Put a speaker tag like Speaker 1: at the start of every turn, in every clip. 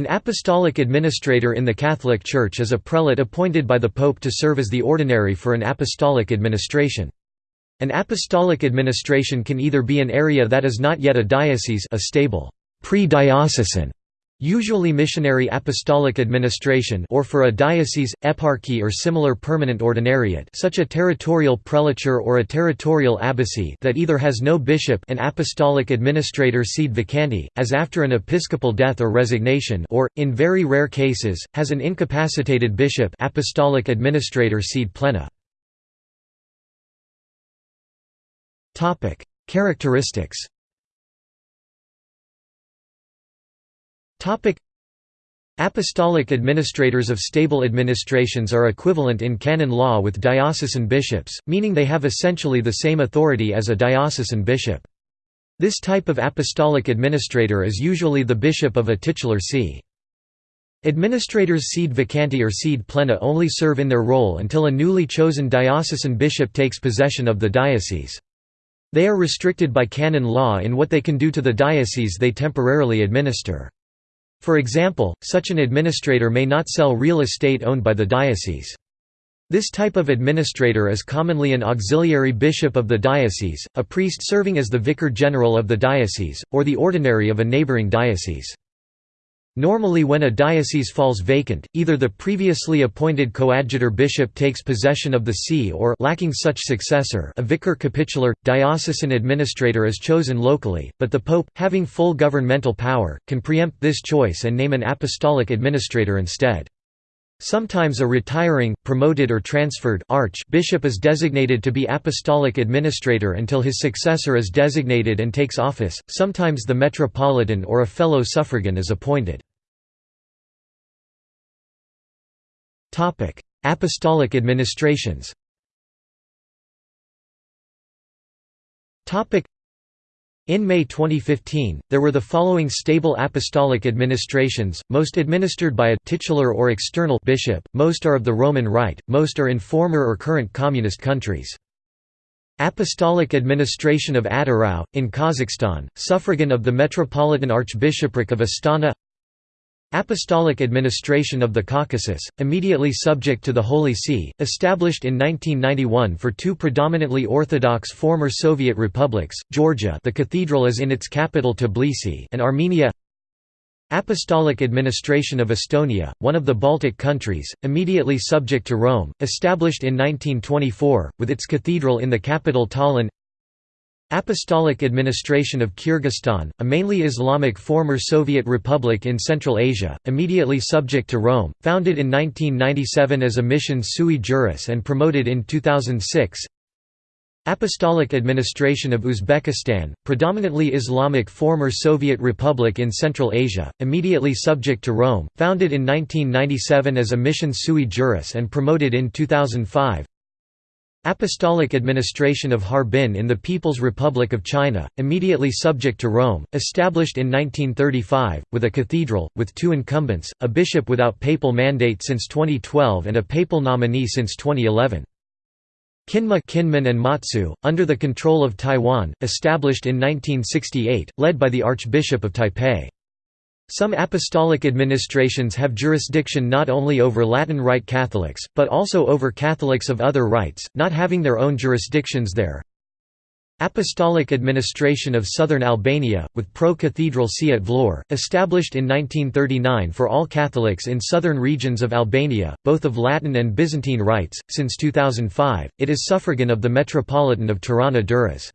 Speaker 1: An apostolic administrator in the Catholic Church is a prelate appointed by the Pope to serve as the ordinary for an apostolic administration. An apostolic administration can either be an area that is not yet a diocese a stable pre-diocesan usually missionary apostolic administration or for a diocese, eparchy or similar permanent ordinariate such a territorial prelature or a territorial abbacy that either has no bishop an apostolic administrator sede vacante, as after an episcopal death or resignation or, in very rare cases, has an incapacitated bishop apostolic administrator sede plena. Characteristics Apostolic administrators of stable administrations are equivalent in canon law with diocesan bishops, meaning they have essentially the same authority as a diocesan bishop. This type of apostolic administrator is usually the bishop of a titular see. Administrators sede vacante or sede plena only serve in their role until a newly chosen diocesan bishop takes possession of the diocese. They are restricted by canon law in what they can do to the diocese they temporarily administer. For example, such an administrator may not sell real estate owned by the diocese. This type of administrator is commonly an auxiliary bishop of the diocese, a priest serving as the vicar general of the diocese, or the ordinary of a neighboring diocese. Normally when a diocese falls vacant, either the previously appointed coadjutor bishop takes possession of the see or lacking such successor a vicar capitular, diocesan administrator is chosen locally, but the pope, having full governmental power, can preempt this choice and name an apostolic administrator instead. Sometimes a retiring, promoted or transferred archbishop is designated to be apostolic administrator until his successor is designated and takes office, sometimes the metropolitan or a fellow suffragan is appointed. Apostolic administrations. Topic: in May 2015, there were the following stable apostolic administrations, most administered by a titular or external bishop, most are of the Roman Rite, most are in former or current communist countries. Apostolic Administration of Atyrau, in Kazakhstan, suffragan of the Metropolitan Archbishopric of Astana Apostolic Administration of the Caucasus, immediately subject to the Holy See, established in 1991 for two predominantly Orthodox former Soviet republics, Georgia the cathedral is in its capital Tbilisi and Armenia. Apostolic Administration of Estonia, one of the Baltic countries, immediately subject to Rome, established in 1924, with its cathedral in the capital Tallinn Apostolic Administration of Kyrgyzstan, a mainly Islamic former Soviet republic in Central Asia, immediately subject to Rome, founded in 1997 as a mission sui juris and promoted in 2006 Apostolic Administration of Uzbekistan, predominantly Islamic former Soviet republic in Central Asia, immediately subject to Rome, founded in 1997 as a mission sui juris and promoted in 2005 Apostolic administration of Harbin in the People's Republic of China, immediately subject to Rome, established in 1935, with a cathedral, with two incumbents, a bishop without papal mandate since 2012 and a papal nominee since 2011. Kinma Kinmen and Matsu, under the control of Taiwan, established in 1968, led by the Archbishop of Taipei. Some apostolic administrations have jurisdiction not only over Latin Rite Catholics, but also over Catholics of other rites, not having their own jurisdictions there. Apostolic Administration of Southern Albania, with pro-cathedral see at Vlorë, established in 1939 for all Catholics in southern regions of Albania, both of Latin and Byzantine rites. Since 2005, it is suffragan of the Metropolitan of Tirana Durrës.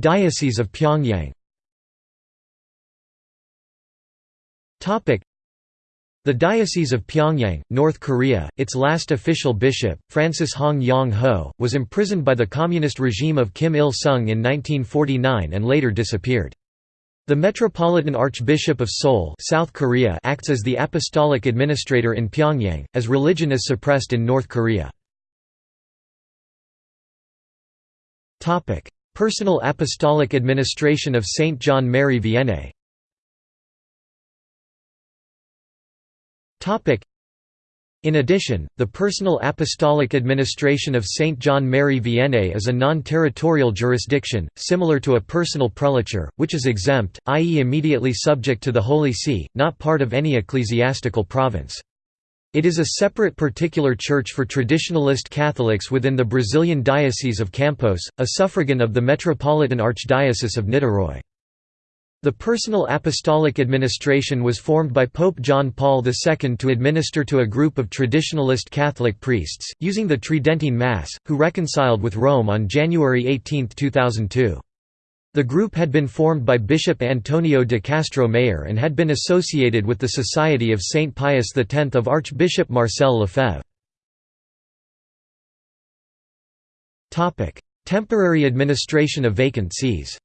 Speaker 1: Diocese of Pyongyang the Diocese of Pyongyang, North Korea, its last official bishop, Francis Hong Yong-ho, was imprisoned by the communist regime of Kim Il-sung in 1949 and later disappeared. The Metropolitan Archbishop of Seoul South Korea acts as the apostolic administrator in Pyongyang, as religion is suppressed in North Korea. Personal Apostolic Administration of Saint John Mary Vianney In addition, the personal apostolic administration of Saint John Mary Vianney is a non-territorial jurisdiction, similar to a personal prelature, which is exempt, i.e. immediately subject to the Holy See, not part of any ecclesiastical province. It is a separate particular church for traditionalist Catholics within the Brazilian Diocese of Campos, a suffragan of the Metropolitan Archdiocese of Niterói. The personal apostolic administration was formed by Pope John Paul II to administer to a group of traditionalist Catholic priests, using the Tridentine Mass, who reconciled with Rome on January 18, 2002. The group had been formed by Bishop Antonio de Castro Mayer and had been associated with the Society of Saint Pius X of Archbishop Marcel Lefebvre. Temporary administration of vacant sees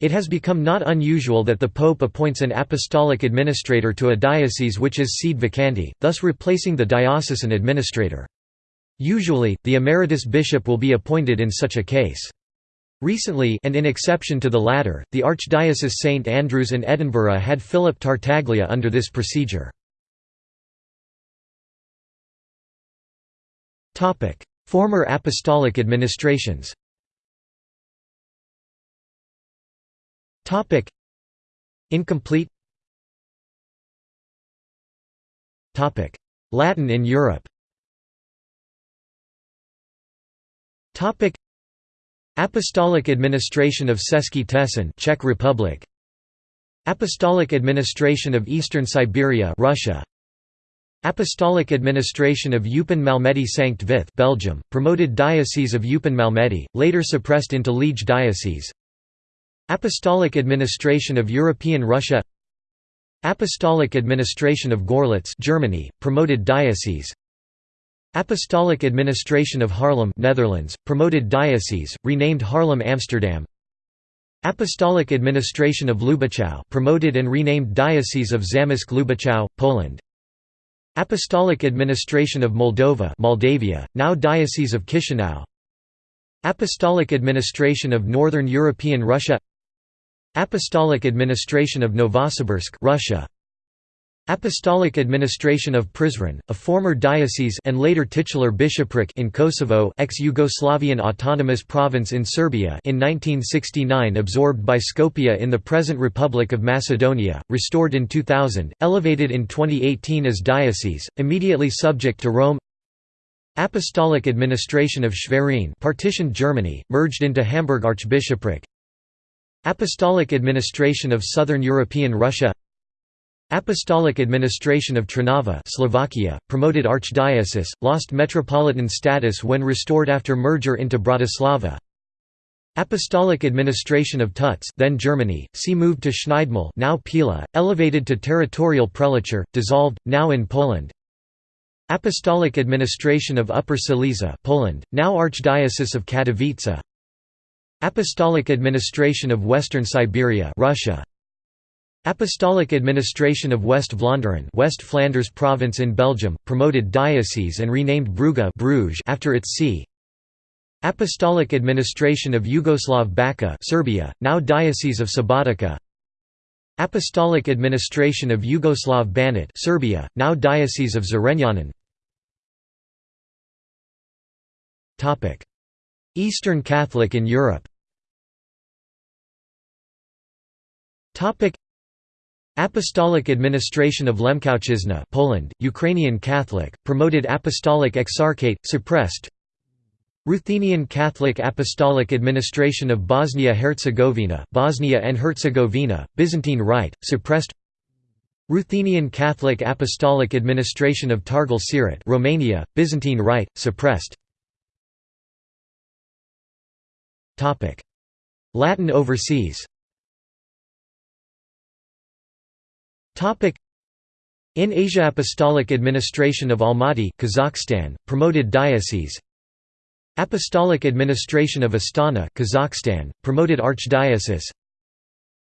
Speaker 1: It has become not unusual that the Pope appoints an apostolic administrator to a diocese which is sede vacante, thus replacing the diocesan administrator. Usually, the emeritus bishop will be appointed in such a case. Recently and in exception to the latter, the Archdiocese St Andrews and Edinburgh had Philip Tartaglia under this procedure. Former apostolic administrations Incomplete Latin in Europe Topic. Apostolic Administration of Těšín Czech Republic. Apostolic Administration of Eastern Siberia Russia. Apostolic Administration of Eupen Malmedy Sankt Vith Belgium promoted Diocese of Eupen Malmedy later suppressed into Liege Diocese. Apostolic Administration of European Russia. Apostolic Administration of Görlitz Germany, promoted diocese Apostolic Administration of Haarlem Netherlands, promoted diocese, renamed Haarlem Amsterdam. Apostolic Administration of Lubaczów promoted and renamed Diocese of Zamość Lubaczów, Poland. Apostolic Administration of Moldova Moldavia, now Diocese of Chisinau. Apostolic Administration of Northern European Russia. Apostolic Administration of Novosibirsk Russia Apostolic Administration of Prizren, a former diocese and later titular bishopric in Kosovo ex-Yugoslavian autonomous province in Serbia in 1969 absorbed by Skopje in the present Republic of Macedonia, restored in 2000, elevated in 2018 as diocese, immediately subject to Rome. Apostolic Administration of Schwerin partitioned Germany, merged into Hamburg Archbishopric. Apostolic Administration of Southern European Russia Apostolic Administration of Trnava Slovakia, promoted archdiocese, lost metropolitan status when restored after merger into Bratislava. Apostolic Administration of Tütz then Germany, see moved to Schneidemühl now Pila, elevated to territorial prelature, dissolved, now in Poland. Apostolic Administration of Upper Silesia Poland, now Archdiocese of Katowice. Apostolic Administration of Western Siberia Russia Apostolic Administration of West Vlaanderen West Flanders province in Belgium promoted diocese and renamed Brugge Bruges after its see. Apostolic Administration of Yugoslav Bačka Serbia now Diocese of Subotica Apostolic Administration of Yugoslav Banat Serbia now Diocese of Zrenjanin Eastern Catholic in Europe Apostolic Administration of Lemkowszczyzna Poland, Ukrainian Catholic, promoted Apostolic Exarchate, suppressed. Ruthenian Catholic Apostolic Administration of Bosnia-Herzegovina Bosnia and Herzegovina, Byzantine Rite, suppressed. Ruthenian Catholic Apostolic Administration of Targal Sirat Romania, Byzantine Rite, suppressed. Latin overseas In Asia Apostolic Administration of Almaty Kazakhstan, promoted diocese. Apostolic Administration of Astana Kazakhstan, promoted archdiocese.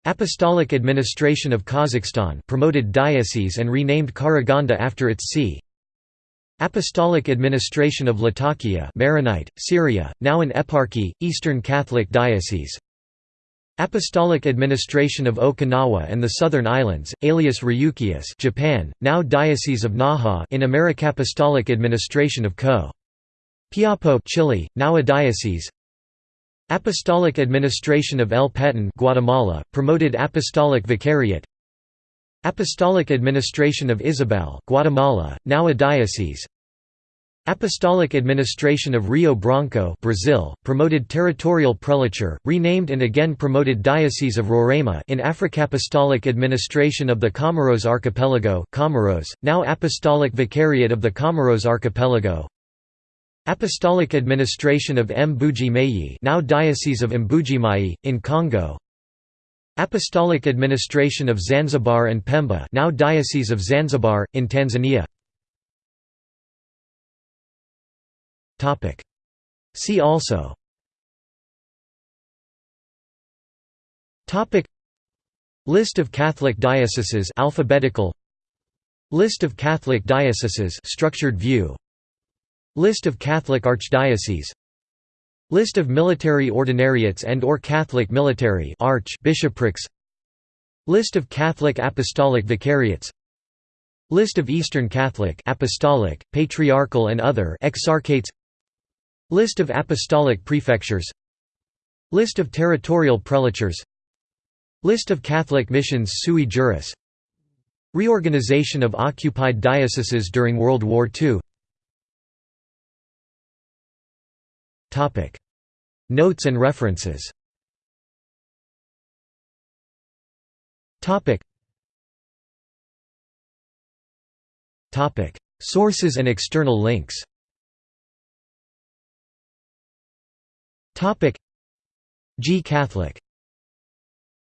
Speaker 1: Apostolic Administration of Kazakhstan promoted diocese and renamed Karaganda after its see. Apostolic Administration of Latakia Maronite, Syria, now an eparchy, Eastern Catholic Diocese Apostolic Administration of Okinawa and the Southern Islands, alias Ryukyus Japan, now Diocese of Naha in Americapostolic Administration of Co. Piapo Chile, now a diocese. Apostolic Administration of El Petén Guatemala, promoted Apostolic Vicariate. Apostolic Administration of Izabal Guatemala, now a diocese Apostolic Administration of Rio Branco Brazil, promoted territorial prelature, renamed and again promoted Diocese of Roraima in Africapostolic Administration of the Comoros Archipelago Comoros, now Apostolic Vicariate of the Comoros Archipelago. Apostolic Administration of Mbuji-Mayi now Diocese of Mbuji-Mayi, in Congo. Apostolic Administration of Zanzibar and Pemba now Diocese of Zanzibar, in Tanzania See also. List of Catholic dioceses alphabetical. List of Catholic dioceses structured view. List of Catholic archdioceses. List of military ordinariates and or Catholic military arch bishoprics. List of Catholic apostolic vicariates. List of Eastern Catholic apostolic, patriarchal and other exarchates List of apostolic prefectures. List of territorial prelatures. List of Catholic missions sui juris. Reorganization of occupied dioceses during World War II Notes and references. Sources and external links G Catholic